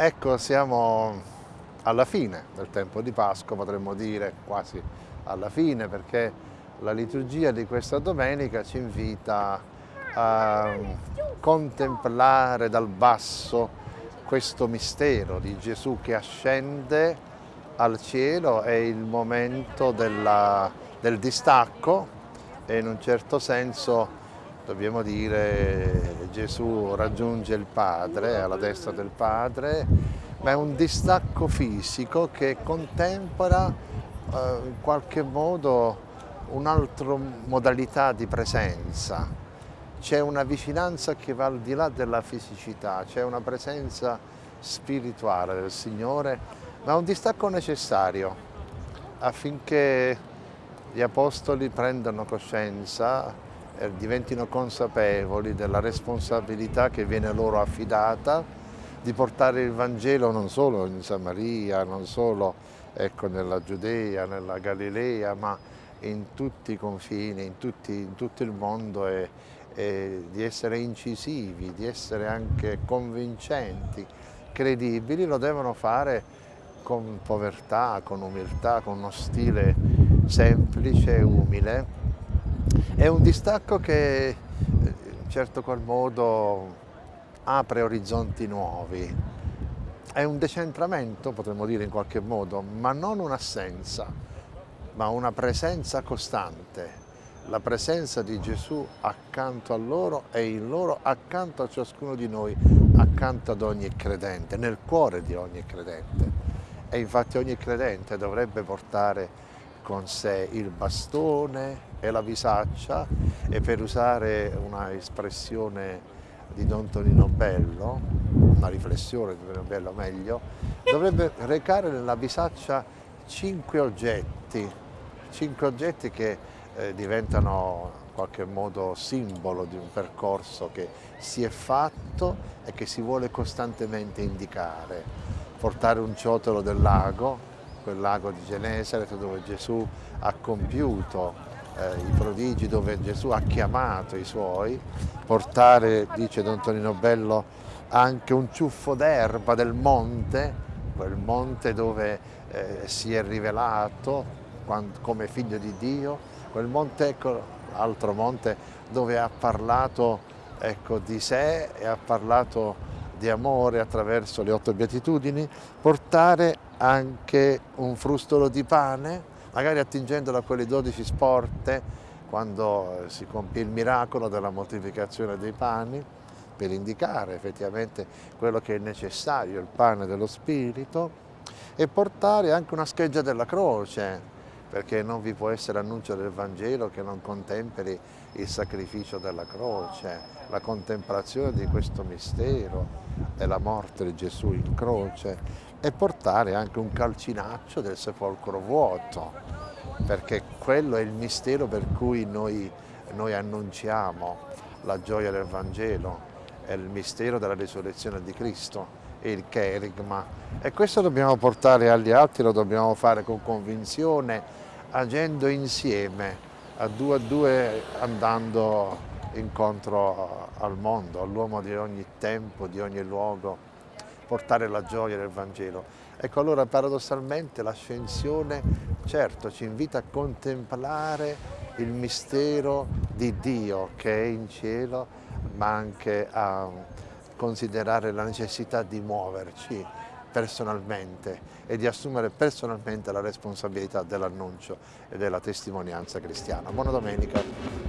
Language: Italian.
Ecco, siamo alla fine del tempo di Pasqua, potremmo dire quasi alla fine, perché la liturgia di questa domenica ci invita a contemplare dal basso questo mistero di Gesù che ascende al cielo, è il momento della, del distacco e in un certo senso dobbiamo dire Gesù raggiunge il Padre, alla destra del Padre, ma è un distacco fisico che contempera eh, in qualche modo un'altra modalità di presenza. C'è una vicinanza che va al di là della fisicità, c'è una presenza spirituale del Signore, ma è un distacco necessario affinché gli Apostoli prendano coscienza diventino consapevoli della responsabilità che viene loro affidata di portare il Vangelo non solo in Samaria, non solo ecco, nella Giudea, nella Galilea, ma in tutti i confini, in, tutti, in tutto il mondo e, e di essere incisivi, di essere anche convincenti, credibili, lo devono fare con povertà, con umiltà, con uno stile semplice e umile è un distacco che in certo qual modo apre orizzonti nuovi, è un decentramento potremmo dire in qualche modo, ma non un'assenza, ma una presenza costante, la presenza di Gesù accanto a loro e in loro accanto a ciascuno di noi, accanto ad ogni credente, nel cuore di ogni credente. E infatti ogni credente dovrebbe portare con sé il bastone e la visaccia e per usare una espressione di Don Tonino Bello, una riflessione di Tonino Bello meglio, dovrebbe recare nella visaccia cinque oggetti, cinque oggetti che eh, diventano in qualche modo simbolo di un percorso che si è fatto e che si vuole costantemente indicare. Portare un ciotolo del lago, quel lago di Genesaret dove Gesù ha compiuto eh, i prodigi, dove Gesù ha chiamato i suoi, portare, dice Don Tonino Bello, anche un ciuffo d'erba del monte, quel monte dove eh, si è rivelato quando, come figlio di Dio, quel monte, ecco, altro monte dove ha parlato ecco, di sé e ha parlato di amore attraverso le otto beatitudini, portare anche un frustolo di pane, magari attingendo a quelle dodici sporte quando si compie il miracolo della moltiplicazione dei pani, per indicare effettivamente quello che è necessario, il pane dello Spirito, e portare anche una scheggia della croce, perché non vi può essere annuncio del Vangelo che non contemperi il sacrificio della croce, la contemplazione di questo mistero della morte di Gesù in croce e portare anche un calcinaccio del sepolcro vuoto, perché quello è il mistero per cui noi, noi annunciamo la gioia del Vangelo, è il mistero della risurrezione di Cristo, è il cherigma e questo dobbiamo portare agli altri, lo dobbiamo fare con convinzione, agendo insieme, a due a due andando incontro al mondo, all'uomo di ogni tempo, di ogni luogo, portare la gioia del Vangelo. Ecco allora paradossalmente l'ascensione certo ci invita a contemplare il mistero di Dio che è in cielo, ma anche a considerare la necessità di muoverci personalmente e di assumere personalmente la responsabilità dell'annuncio e della testimonianza cristiana. Buona domenica.